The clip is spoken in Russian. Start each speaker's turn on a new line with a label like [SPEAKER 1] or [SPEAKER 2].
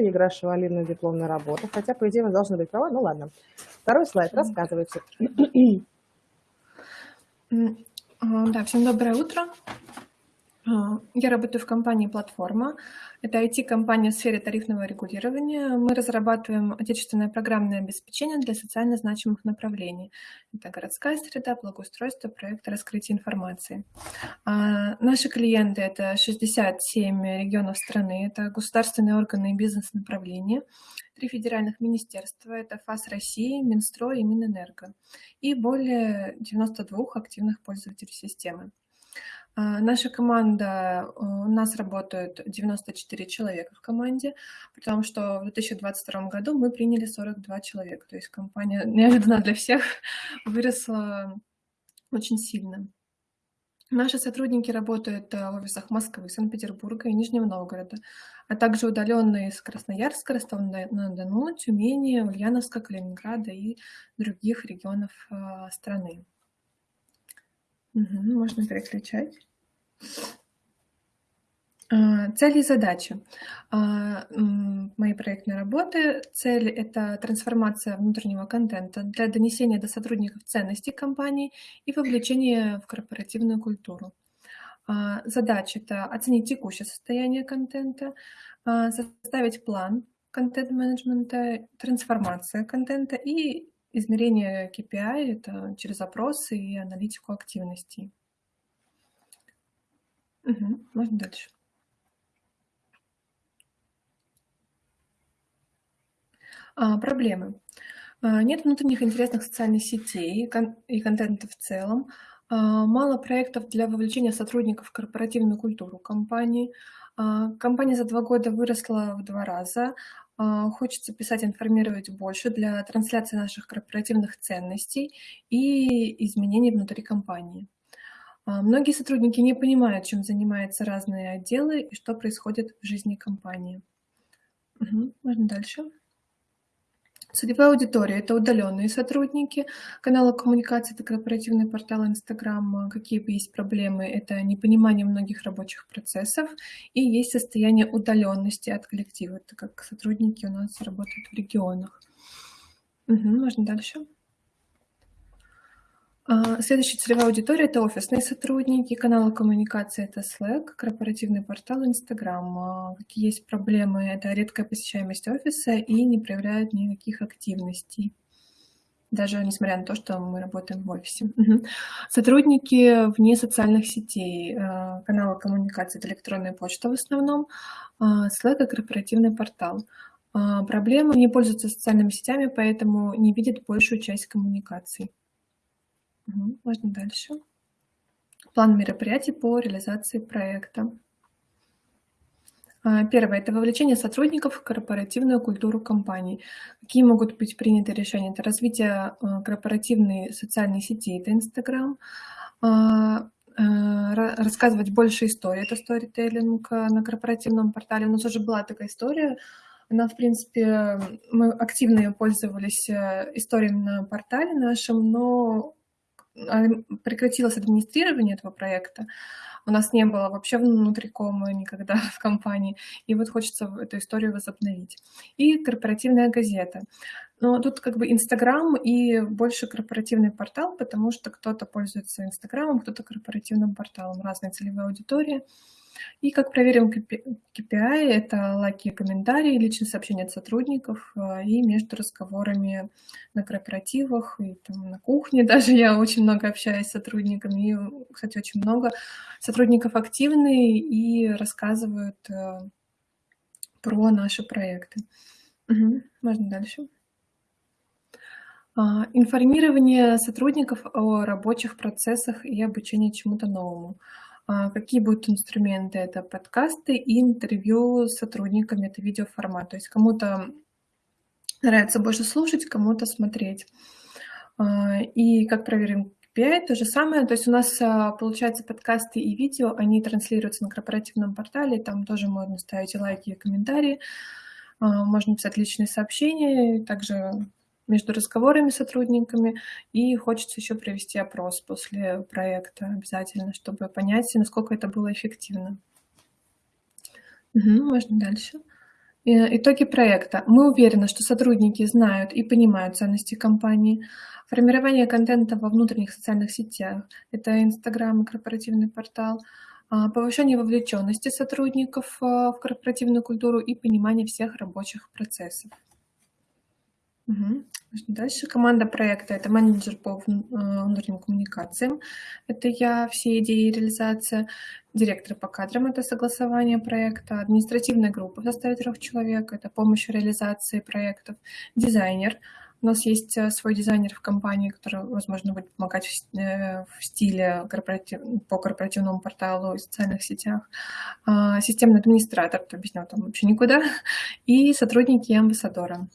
[SPEAKER 1] Или игра Шевалина дипломная работа. Хотя, по идее, вы должны быть правы. Ну ладно. Второй слайд. Рассказывайте.
[SPEAKER 2] Да, всем доброе утро. Я работаю в компании «Платформа». Это IT-компания в сфере тарифного регулирования. Мы разрабатываем отечественное программное обеспечение для социально значимых направлений. Это городская среда, благоустройство, проекты раскрытия информации. А наши клиенты – это 67 регионов страны, это государственные органы и бизнес-направления, три федеральных министерства – это ФАС России, Минстрой и Минэнерго, и более 92 активных пользователей системы. А, наша команда, э, у нас работают 94 человека в команде, потому что в 2022 году мы приняли 42 человека. То есть компания неожиданно для всех выросла очень сильно. Наши сотрудники работают э, в офисах Москвы, Санкт-Петербурга и Нижнего Новгорода, а также удаленные из Красноярска, Ростова-на-Дону, Тюмени, Ульяновска, Калининграда и других регионов э, страны. Угу, можно переключать. А, цели и задачи а, моей проектной работы. Цель – это трансформация внутреннего контента для донесения до сотрудников ценностей компании и вовлечения в корпоративную культуру. А, задача – это оценить текущее состояние контента, составить план контент-менеджмента, трансформация контента и измерение KPI – это через опросы и аналитику активностей. Угу, можно дальше. А, проблемы. А, нет внутренних интересных социальных сетей и контента в целом. А, мало проектов для вовлечения сотрудников в корпоративную культуру компании. А, компания за два года выросла в два раза. Хочется писать, информировать больше для трансляции наших корпоративных ценностей и изменений внутри компании. А, многие сотрудники не понимают, чем занимаются разные отделы и что происходит в жизни компании. Угу, можно дальше. Целевая аудитория – это удаленные сотрудники канала коммуникации, это корпоративный портал Инстаграм. Какие бы есть проблемы – это непонимание многих рабочих процессов и есть состояние удаленности от коллектива, так как сотрудники у нас работают в регионах. Угу, можно дальше. А, следующая целевая аудитория – это офисные сотрудники, каналы коммуникации – это Slack, корпоративный портал Instagram. А, какие есть проблемы – это редкая посещаемость офиса и не проявляют никаких активностей, даже несмотря на то, что мы работаем в офисе. Сотрудники вне социальных сетей, а, каналы коммуникации – это электронная почта в основном, Slack – корпоративный портал. Проблемы – не пользуются социальными сетями, поэтому не видят большую часть коммуникаций. Угу, можно дальше. План мероприятий по реализации проекта. А, первое – это вовлечение сотрудников в корпоративную культуру компании. Какие могут быть приняты решения? Это развитие а, корпоративной социальной сети, это Инстаграм, а, рассказывать больше историй, это сторителлинг на корпоративном портале. У нас уже была такая история, она, в принципе, мы активно ее пользовались э, историей на портале нашем, но прекратилось администрирование этого проекта. У нас не было вообще внутрикома никогда в компании. И вот хочется эту историю возобновить. И корпоративная газета. Но тут как бы Инстаграм и больше корпоративный портал, потому что кто-то пользуется Инстаграмом, кто-то корпоративным порталом, разные целевые аудитории. И как проверим KPI, это лайки и комментарии, личные сообщения от сотрудников а, и между разговорами на корпоративах и там, на кухне даже я очень много общаюсь с сотрудниками. И, кстати, очень много сотрудников активные и рассказывают э, про наши проекты. Угу. Можно дальше. А, информирование сотрудников о рабочих процессах и обучение чему-то новому. А, какие будут инструменты? Это подкасты и интервью с сотрудниками, это видеоформат. То есть кому-то нравится больше слушать, кому-то смотреть. А, и как проверим KPI, то же самое. То есть у нас, а, получается, подкасты и видео, они транслируются на корпоративном портале, там тоже можно ставить лайки и комментарии, можно писать личные сообщения, также между разговорами с сотрудниками, и хочется еще провести опрос после проекта обязательно, чтобы понять, насколько это было эффективно. Угу, можно дальше. Э, итоги проекта. Мы уверены, что сотрудники знают и понимают ценности компании. Формирование контента во внутренних социальных сетях. Это Инстаграм и корпоративный портал. А, повышение вовлеченности сотрудников а, в корпоративную культуру и понимание всех рабочих процессов. Угу. Дальше команда проекта – это менеджер по а, внутренним коммуникациям, это я, все идеи и реализация, директор по кадрам – это согласование проекта, административная группа в составе трех человек – это помощь в реализации проектов, дизайнер – у нас есть э, свой дизайнер в компании, который, возможно, будет помогать в, э, стиле корпоратив, по корпоративному порталу и социальных сетях. А, системный администратор, то объяснял там вообще никуда. И сотрудники амбассадора.